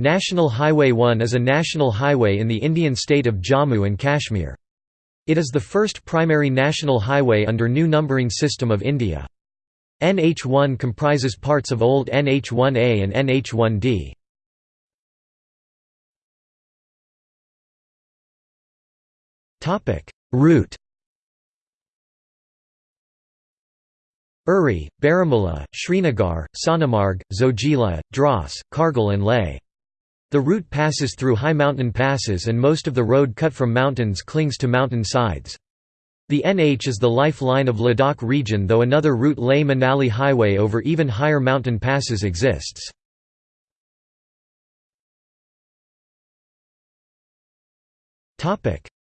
National Highway 1 is a national highway in the Indian state of Jammu and Kashmir. It is the first primary national highway under new numbering system of India. NH1 comprises parts of old NH1A and NH1D. Route Uri, Baramulla, Srinagar, Sonamarg, Zojila, Dras, Kargil and Leh. The route passes through high mountain passes and most of the road cut from mountains clings to mountain sides. The NH is the lifeline of Ladakh region though another route Leh Manali Highway over even higher mountain passes exists.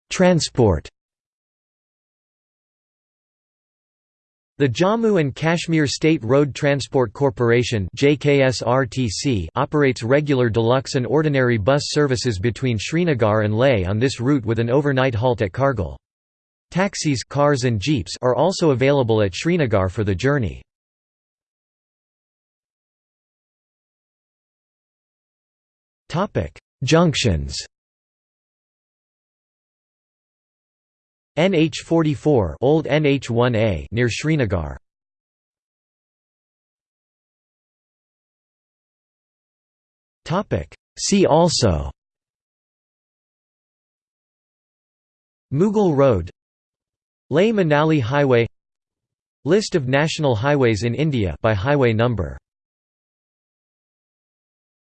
Transport The Jammu and Kashmir State Road Transport Corporation operates regular deluxe and ordinary bus services between Srinagar and Leh on this route with an overnight halt at Kargil. Taxis cars and jeeps are also available at Srinagar for the journey. Junctions NH44 old NH1A near Srinagar. Topic. See also. Mughal Road. Leh Manali Highway. List of national highways in India by highway number